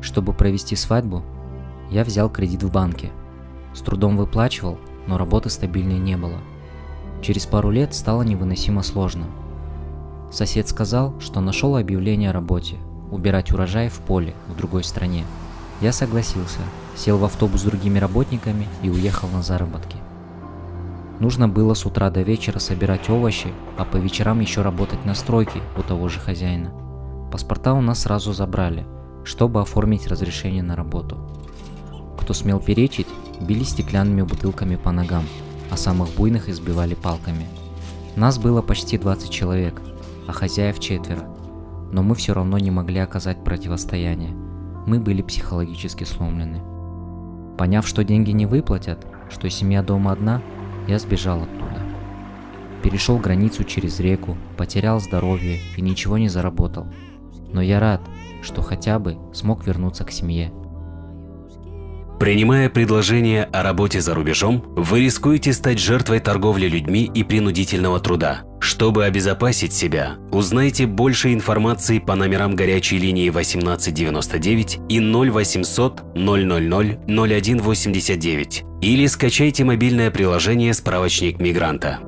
Чтобы провести свадьбу, я взял кредит в банке. С трудом выплачивал, но работы стабильной не было. Через пару лет стало невыносимо сложно. Сосед сказал, что нашел объявление о работе – убирать урожай в поле в другой стране. Я согласился, сел в автобус с другими работниками и уехал на заработки. Нужно было с утра до вечера собирать овощи, а по вечерам еще работать на стройке у того же хозяина. Паспорта у нас сразу забрали, чтобы оформить разрешение на работу. Кто смел перечить, били стеклянными бутылками по ногам, а самых буйных избивали палками. Нас было почти 20 человек, а хозяев четверо, но мы все равно не могли оказать противостояние. Мы были психологически сломлены. Поняв, что деньги не выплатят, что семья дома одна, я сбежал оттуда. Перешел границу через реку, потерял здоровье и ничего не заработал. Но я рад, что хотя бы смог вернуться к семье. Принимая предложение о работе за рубежом, вы рискуете стать жертвой торговли людьми и принудительного труда. Чтобы обезопасить себя, узнайте больше информации по номерам горячей линии 1899 и 0800 000 0189 или скачайте мобильное приложение «Справочник мигранта».